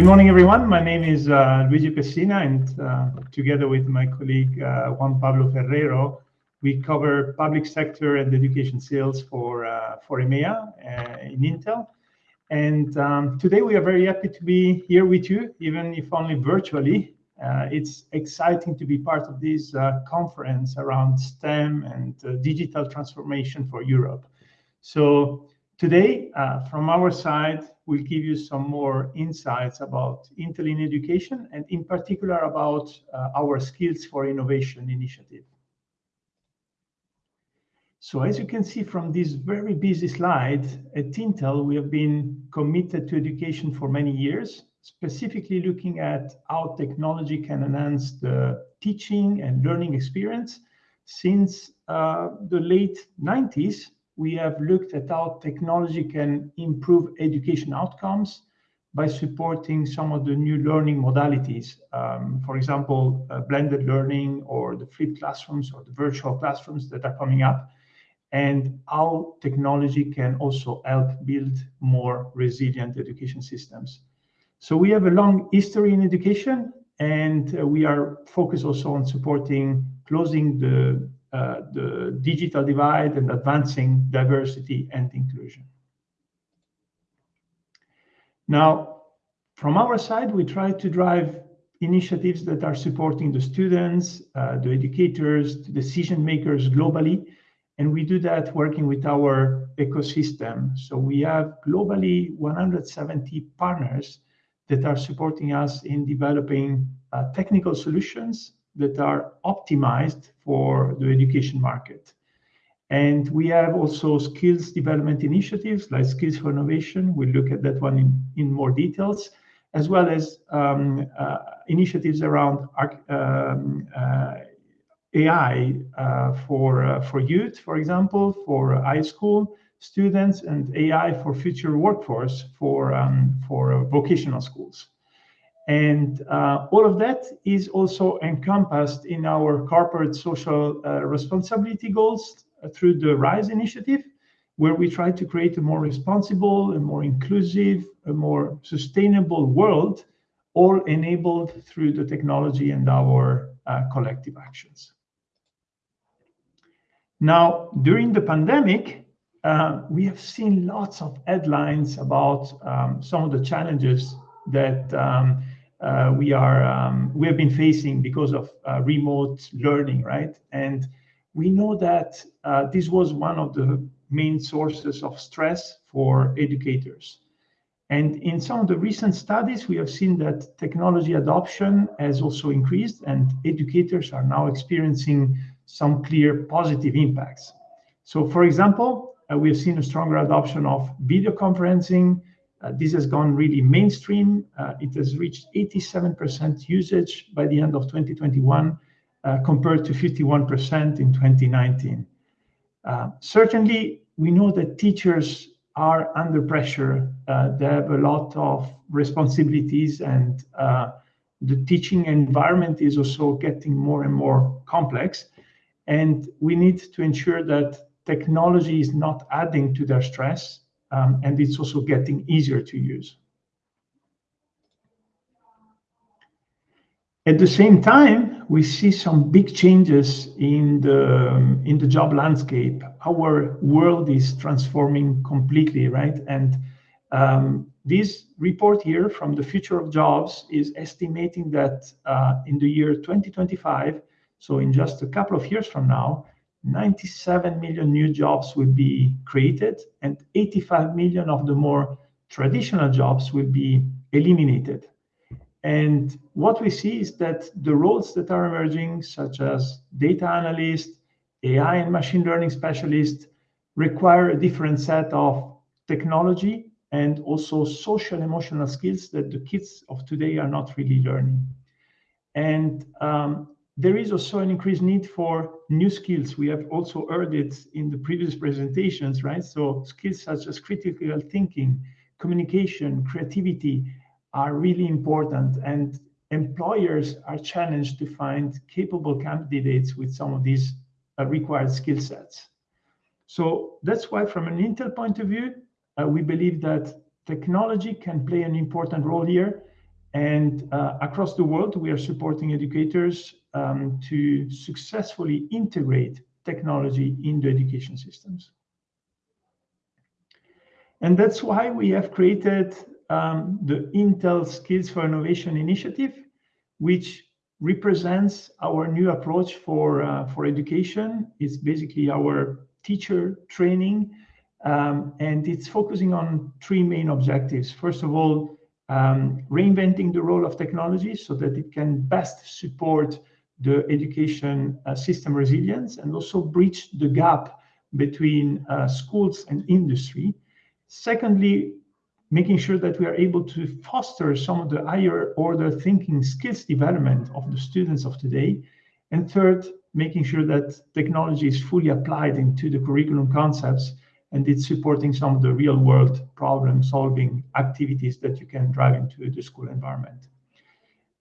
Good morning, everyone. My name is uh, Luigi Pessina, and uh, together with my colleague uh, Juan Pablo Ferrero, we cover public sector and education sales for uh, for EMEA uh, in Intel. And um, today we are very happy to be here with you, even if only virtually. Uh, it's exciting to be part of this conference around STEM and digital transformation for Europe. So Today, uh, from our side, we'll give you some more insights about Intel in education and in particular about uh, our Skills for Innovation initiative. So as you can see from this very busy slide, at Intel, we have been committed to education for many years, specifically looking at how technology can enhance the teaching and learning experience. Since uh, the late 90s, we have looked at how technology can improve education outcomes by supporting some of the new learning modalities. Um, for example, uh, blended learning or the flipped classrooms or the virtual classrooms that are coming up, and how technology can also help build more resilient education systems. So we have a long history in education, and uh, we are focused also on supporting closing the uh, the digital divide and advancing diversity and inclusion. Now, from our side, we try to drive initiatives that are supporting the students, uh, the educators, the decision makers globally. And we do that working with our ecosystem. So we have globally 170 partners that are supporting us in developing uh, technical solutions that are optimized for the education market. And we have also skills development initiatives like Skills for Innovation. We'll look at that one in, in more details, as well as um, uh, initiatives around um, uh, AI uh, for, uh, for youth, for example, for high school students, and AI for future workforce for, um, for vocational schools. And uh, all of that is also encompassed in our corporate social uh, responsibility goals through the RISE initiative, where we try to create a more responsible, a more inclusive, a more sustainable world, all enabled through the technology and our uh, collective actions. Now, during the pandemic, uh, we have seen lots of headlines about um, some of the challenges that um, uh, we are um, we have been facing because of uh, remote learning, right? And we know that uh, this was one of the main sources of stress for educators. And in some of the recent studies, we have seen that technology adoption has also increased, and educators are now experiencing some clear positive impacts. So, for example, uh, we have seen a stronger adoption of video conferencing, uh, this has gone really mainstream. Uh, it has reached 87% usage by the end of 2021, uh, compared to 51% in 2019. Certainly, we know that teachers are under pressure. They have a lot of responsibilities, and the teaching environment is also getting more and more complex. And we need to ensure that technology is not adding to their stress, and it's also getting easier to use. At the same time, we see some big changes in the um, in the job landscape. Our world is transforming completely, right? And um, this report here from the Future of Jobs is estimating that uh, in the year 2025, so in just a couple of years from now, 97 million new jobs will be created, and 85 million of the more traditional jobs will be eliminated. And what we see is that the roles that are emerging, such as data analyst, AI and machine learning specialist, require a different set of technology and also social emotional skills that the kids of today are not really learning. And um, there is also an increased need for new skills. We have also heard it in the previous presentations, right? So skills such as critical thinking, communication, creativity are really important. And employers are challenged to find capable candidates with some of these uh, required skill sets. So that's why from an Intel point of view, uh, we believe that technology can play an important role here And uh, across the world, we are supporting educators um, to successfully integrate technology into education systems. And that's why we have created um, the Intel Skills for Innovation initiative, which represents our new approach for, uh, for education. It's basically our teacher training, um, and it's focusing on three main objectives. First of all, um, reinventing the role of technology so that it can best support the education uh, system resilience and also bridge the gap between uh, schools and industry. Secondly, making sure that we are able to foster some of the higher order thinking skills development of the students of today. And third, making sure that technology is fully applied into the curriculum concepts and it's supporting some of the real world problem solving activities that you can drive into the school environment.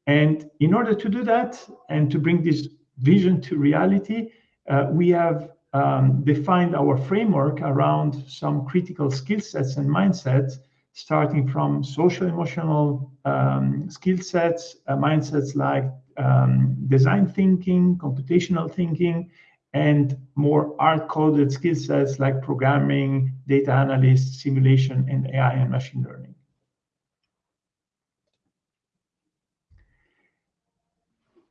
And in order to do that and to bring this vision to reality, uh, we have um, defined our framework around some critical skill sets and mindsets, starting from social emotional um, skill sets, uh, mindsets like um, design thinking, computational thinking, and more hard-coded skill sets like programming, data analysis, simulation, and AI and machine learning. And uh,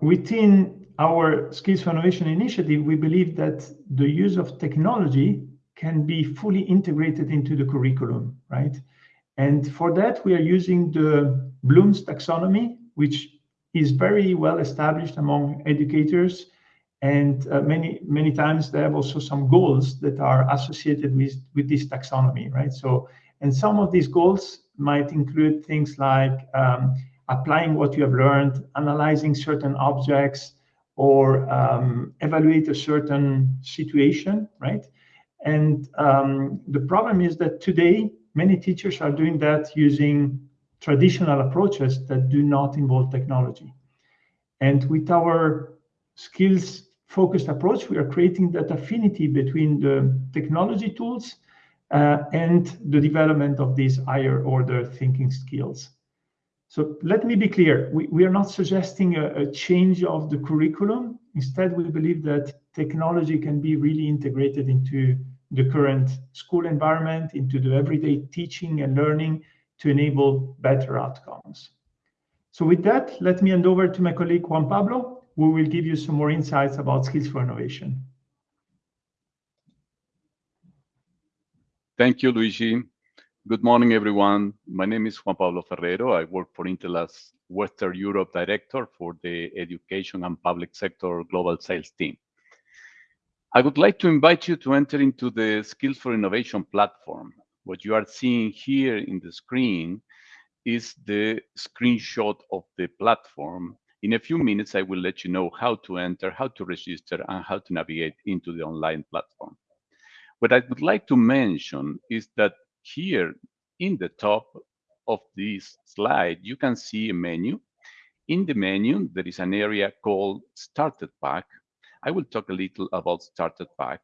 within our Skills for Innovation initiative, we believe that the use of technology can be fully integrated into the curriculum, right? And for that, we are using the Bloom's taxonomy, which is very well established among educators. And uh, many, many times they have also some goals that are associated with, with this taxonomy, right? So, and some of these goals might include things like um, applying what you have learned, analyzing certain objects, or um, evaluate a certain situation, right? And um, the problem is that today, many teachers are doing that using traditional approaches that do not involve technology. And with our skills focused approach, we are creating that affinity between the technology tools uh, and the development of these higher order thinking skills. So let me be clear, we, we are not suggesting a, a, change of the curriculum. Instead, we believe that technology can be really integrated into the current school environment, into the everyday teaching and learning to enable better outcomes. So with that, let me hand over to my colleague Juan Pablo, who will give you some more insights about skills for innovation. Thank you, Luigi. Good morning, everyone. My name is Juan Pablo Ferrero. I work for Intel as Western Europe Director for the Education and Public Sector Global Sales Team. I would like to invite you to enter into the Skills for Innovation platform. What you are seeing here in the screen is the screenshot of the platform. In a few minutes, I will let you know how to enter, how to register, and how to navigate into the online platform. What I would like to mention is that here in the top of this slide, you can see a menu. In the menu, there is an area called Started Pack. I will talk a little about Started Pack.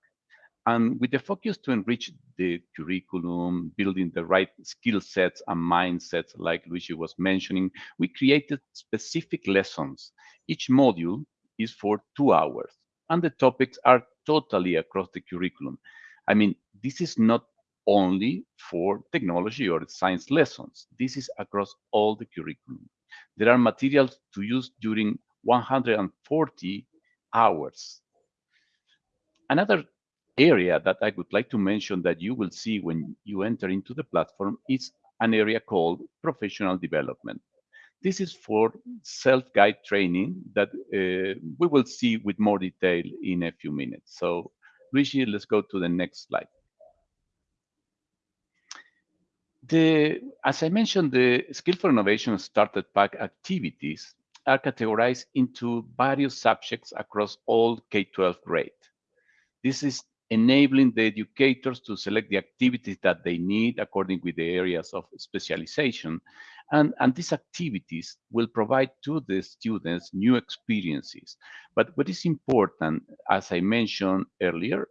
And with the focus to enrich the curriculum, building the right skill sets and mindsets, like Luigi was mentioning, we created specific lessons. Each module is for two hours, and the topics are totally across the curriculum. I mean, this is not only for technology or science lessons. This is across all the curriculum. There are materials to use during 140 hours. Another area that I would like to mention that you will see when you enter into the platform is an area called professional development. This is for self-guide training that uh, we will see with more detail in a few minutes. So Luigi, let's go to the next slide. The, as I mentioned, the Skill for Innovation Started Pack activities are categorized into various subjects across all K-12 grade. This is enabling the educators to select the activities that they need according with the areas of specialization. And, and these activities will provide to the students new experiences. But what is important, as I mentioned earlier,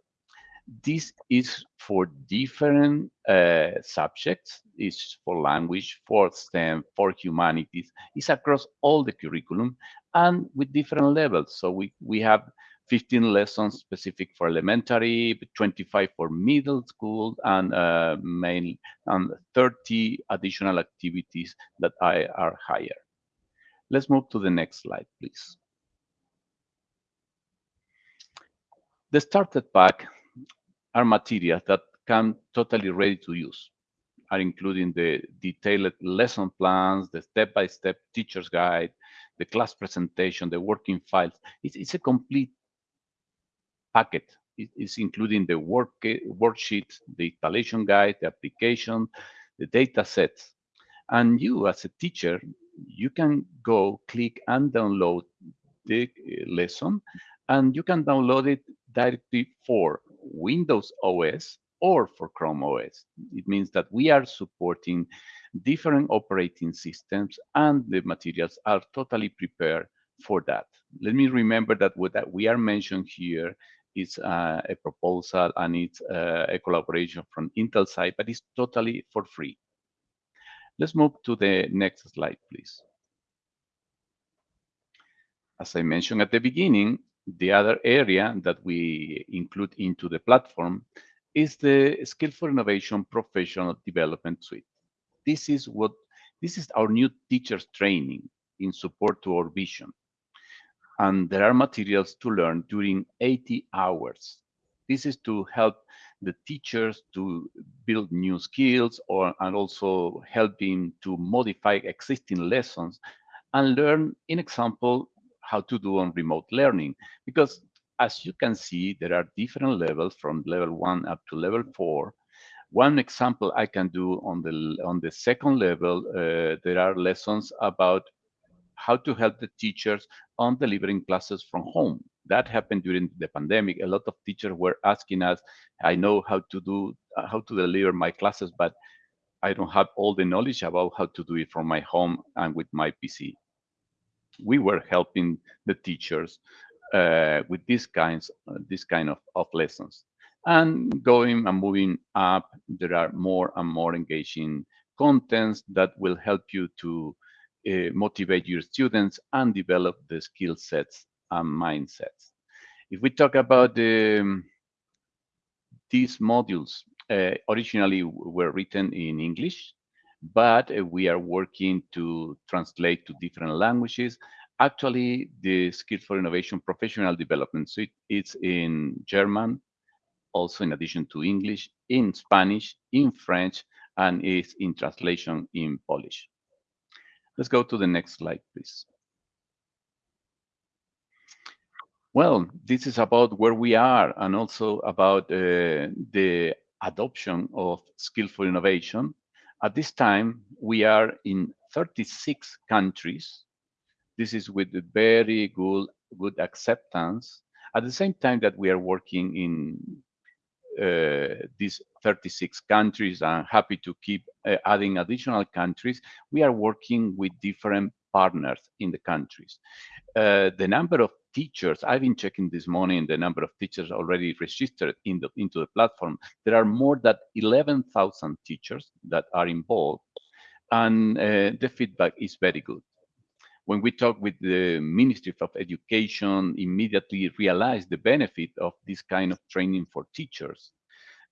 This is for different uh, subjects. It's for language, for STEM, for humanities. It's across all the curriculum and with different levels. So we, we have 15 lessons specific for elementary, 25 for middle school, and uh, main, and 30 additional activities that I, are higher. Let's move to the next slide, please. The starter pack are materials that come totally ready to use, are including the detailed lesson plans, the step-by-step -step teacher's guide, the class presentation, the working files. It's, it's a complete packet. It's including the work, worksheet, the installation guide, the application, the data sets. And you as a teacher, you can go click and download the eh, lesson and you can download it directly for Windows OS or for Chrome OS. It means that we are supporting different operating systems and the materials are totally prepared for that. Let me remember that what that we are mentioning here is uh, a proposal and it's uh, a collaboration from Intel side, but it's totally for free. Let's move to the next slide, please. As I mentioned at the beginning, the other area that we include into the platform is the Skill for Innovation Professional Development Suite. This is what this is our new teachers training in support to our vision. And there are materials to learn during 80 hours. This is to help the teachers to build new skills or and also helping to modify existing lessons and learn, in example, how to do on remote learning. Because as you can see, there are different levels from level one up to level four. One example I can do on the on the second level, uh, there are lessons about how to help the teachers on delivering classes from home. That happened during the pandemic. A lot of teachers were asking us, I know how to do, how to deliver my classes, but I don't have all the knowledge about how to do it from my home and with my PC we were helping the teachers uh, with these kinds, this kind of, of lessons. And going and moving up, there are more and more engaging contents that will help you to uh, motivate your students and develop the skill sets and mindsets. If we talk about um, these modules, uh, originally were written in English, but uh, we are working to translate to different languages. Actually, the Skills for Innovation Professional Development Suite it's in German, also in addition to English, in Spanish, in French, and is in translation in Polish. Let's go to the next slide, please. Well, this is about where we are and also about uh, the adoption of Skill for Innovation at this time, we are in 36 countries. This is with very good, good acceptance. At the same time that we are working in uh, these 36 countries and happy to keep uh, adding additional countries, we are working with different partners in the countries. Uh, the number of teachers, I've been checking this morning the number of teachers already registered in the, into the platform. There are more than 11,000 teachers that are involved and uh, the feedback is very good. When we talk with the Ministry of Education, immediately realize the benefit of this kind of training for teachers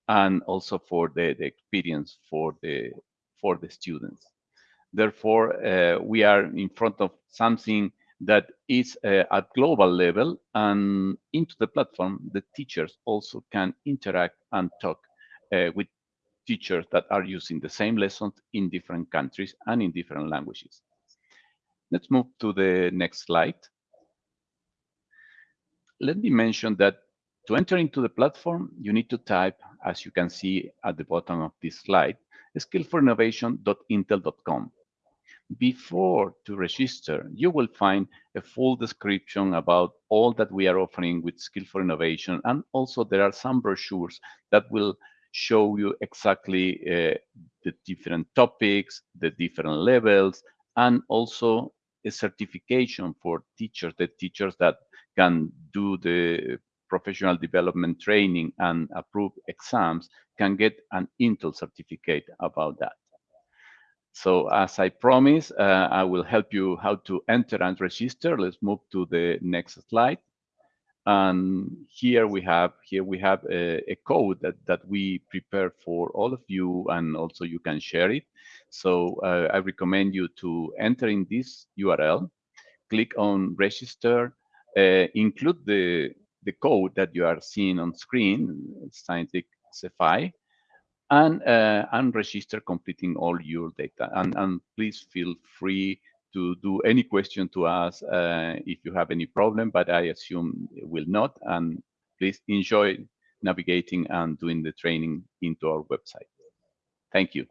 and also for the, the experience for the, for the students. Therefore, uh, we are in front of something that is uh, at global level and into the platform, the teachers also can interact and talk uh, with teachers that are using the same lessons in different countries and in different languages. Let's move to the next slide. Let me mention that to enter into the platform, you need to type, as you can see at the bottom of this slide, skillforinnovation.intel.com before to register, you will find a full description about all that we are offering with Skill for Innovation. And also there are some brochures that will show you exactly uh, the different topics, the different levels, and also a certification for teachers, the teachers that can do the professional development training and approved exams can get an Intel certificate about that. So as I promised, uh, I will help you how to enter and register. Let's move to the next slide. And here we have here we have a, a, code that, that we prepare for all of you, and also you can share it. So uh, I recommend you to enter in this URL, click on register, uh, include the the code that you are seeing on screen, Scientix CFI, and uh, and register completing all your data. And, and please feel free to do any question to us uh, if you have any problem, but I assume it will not. And please enjoy navigating and doing the training into our website. Thank you.